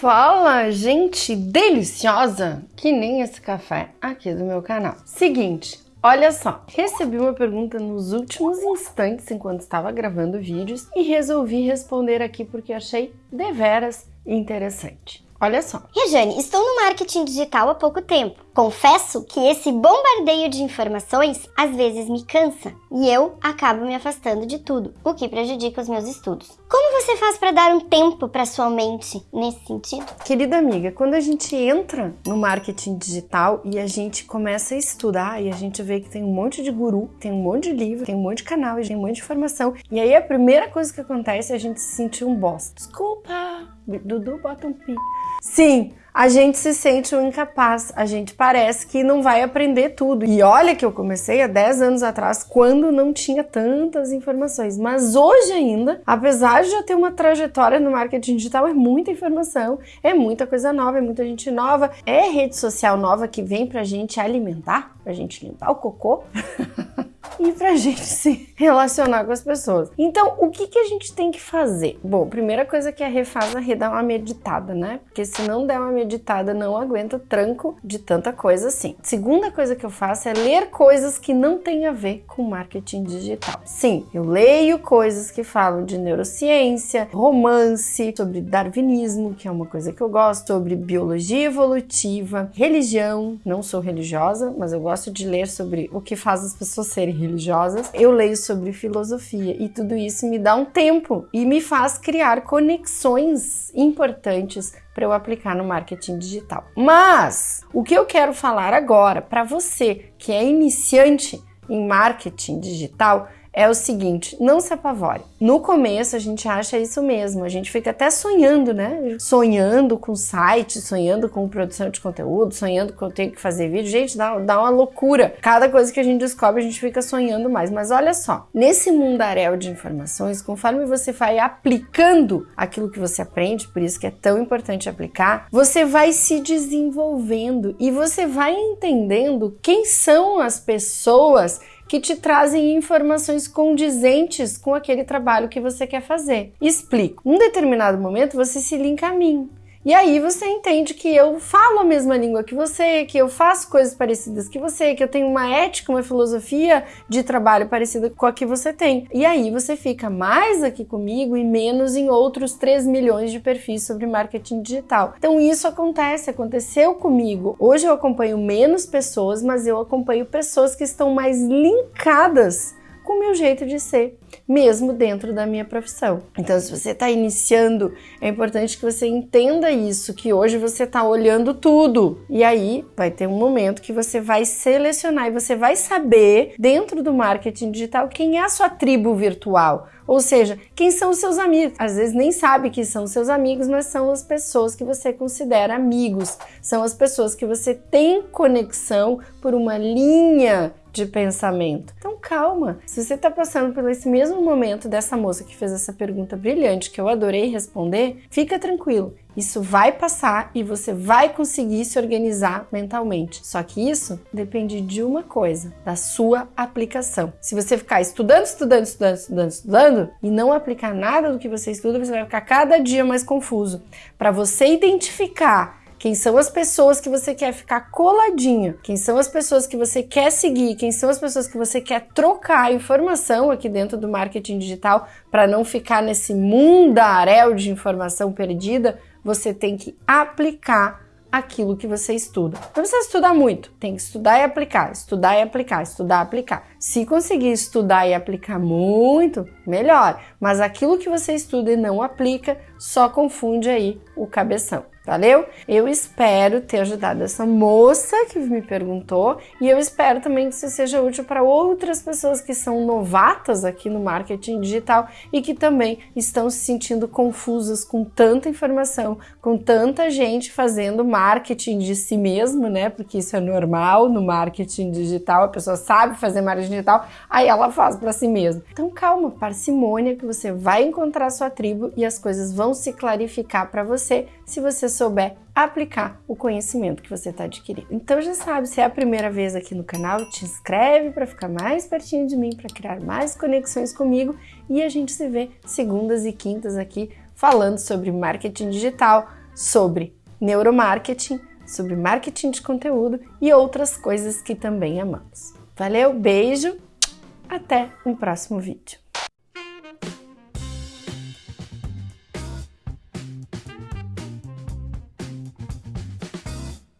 Fala, gente deliciosa, que nem esse café aqui do meu canal. Seguinte, olha só, recebi uma pergunta nos últimos instantes enquanto estava gravando vídeos e resolvi responder aqui porque achei deveras interessante. Olha só. Rejane, estou no marketing digital há pouco tempo. Confesso que esse bombardeio de informações às vezes me cansa e eu acabo me afastando de tudo, o que prejudica os meus estudos. Como você faz para dar um tempo para sua mente nesse sentido? Querida amiga, quando a gente entra no marketing digital e a gente começa a estudar e a gente vê que tem um monte de guru, tem um monte de livro, tem um monte de canal, tem um monte de informação, e aí a primeira coisa que acontece é a gente se sentir um boss. Desculpa, Dudu bota um pi. Sim, a gente se sente um incapaz, a gente parece que não vai aprender tudo. E olha que eu comecei há 10 anos atrás, quando não tinha tantas informações. Mas hoje ainda, apesar de já ter uma trajetória no marketing digital, é muita informação, é muita coisa nova, é muita gente nova, é rede social nova que vem pra gente alimentar, pra gente limpar o cocô. e para a gente se relacionar com as pessoas. Então, o que, que a gente tem que fazer? Bom, primeira coisa que a a Rê dá uma meditada, né? Porque se não der uma meditada, não aguenta tranco de tanta coisa assim. Segunda coisa que eu faço é ler coisas que não têm a ver com marketing digital. Sim, eu leio coisas que falam de neurociência, romance, sobre darwinismo, que é uma coisa que eu gosto, sobre biologia evolutiva, religião. Não sou religiosa, mas eu gosto de ler sobre o que faz as pessoas serem religiosas, eu leio sobre filosofia e tudo isso me dá um tempo e me faz criar conexões importantes para eu aplicar no marketing digital. Mas o que eu quero falar agora para você que é iniciante em marketing digital é o seguinte, não se apavore. No começo a gente acha isso mesmo, a gente fica até sonhando, né? Sonhando com site, sonhando com produção de conteúdo, sonhando que eu tenho que fazer vídeo. Gente, dá, dá uma loucura. Cada coisa que a gente descobre, a gente fica sonhando mais. Mas olha só, nesse mundaréu de informações, conforme você vai aplicando aquilo que você aprende, por isso que é tão importante aplicar, você vai se desenvolvendo e você vai entendendo quem são as pessoas que te trazem informações condizentes com aquele trabalho que você quer fazer. Explico. Em um determinado momento você se linka a mim. E aí você entende que eu falo a mesma língua que você, que eu faço coisas parecidas que você, que eu tenho uma ética, uma filosofia de trabalho parecida com a que você tem. E aí você fica mais aqui comigo e menos em outros 3 milhões de perfis sobre marketing digital. Então isso acontece, aconteceu comigo. Hoje eu acompanho menos pessoas, mas eu acompanho pessoas que estão mais linkadas com o meu jeito de ser, mesmo dentro da minha profissão. Então, se você está iniciando, é importante que você entenda isso, que hoje você está olhando tudo. E aí vai ter um momento que você vai selecionar e você vai saber, dentro do marketing digital, quem é a sua tribo virtual. Ou seja, quem são os seus amigos? Às vezes nem sabe que são seus amigos, mas são as pessoas que você considera amigos. São as pessoas que você tem conexão por uma linha de pensamento. Então calma, se você está passando por esse mesmo momento dessa moça que fez essa pergunta brilhante que eu adorei responder, fica tranquilo. Isso vai passar e você vai conseguir se organizar mentalmente. Só que isso depende de uma coisa, da sua aplicação. Se você ficar estudando, estudando, estudando, estudando, estudando e não aplicar nada do que você estuda, você vai ficar cada dia mais confuso. Para você identificar quem são as pessoas que você quer ficar coladinha, quem são as pessoas que você quer seguir, quem são as pessoas que você quer trocar informação aqui dentro do marketing digital para não ficar nesse mundaréu de informação perdida, você tem que aplicar aquilo que você estuda. Não precisa estudar muito, tem que estudar e aplicar, estudar e aplicar, estudar e aplicar. Se conseguir estudar e aplicar muito, melhor. Mas aquilo que você estuda e não aplica, só confunde aí o cabeção. Valeu? Eu espero ter ajudado essa moça que me perguntou e eu espero também que isso seja útil para outras pessoas que são novatas aqui no marketing digital e que também estão se sentindo confusas com tanta informação, com tanta gente fazendo marketing de si mesmo, né? Porque isso é normal no marketing digital, a pessoa sabe fazer marketing digital, aí ela faz para si mesma. Então calma, parcimônia que você vai encontrar sua tribo e as coisas vão se clarificar para você se você souber aplicar o conhecimento que você está adquirindo. Então já sabe, se é a primeira vez aqui no canal, te inscreve para ficar mais pertinho de mim, para criar mais conexões comigo e a gente se vê segundas e quintas aqui falando sobre marketing digital, sobre neuromarketing, sobre marketing de conteúdo e outras coisas que também amamos. Valeu, beijo, até um próximo vídeo.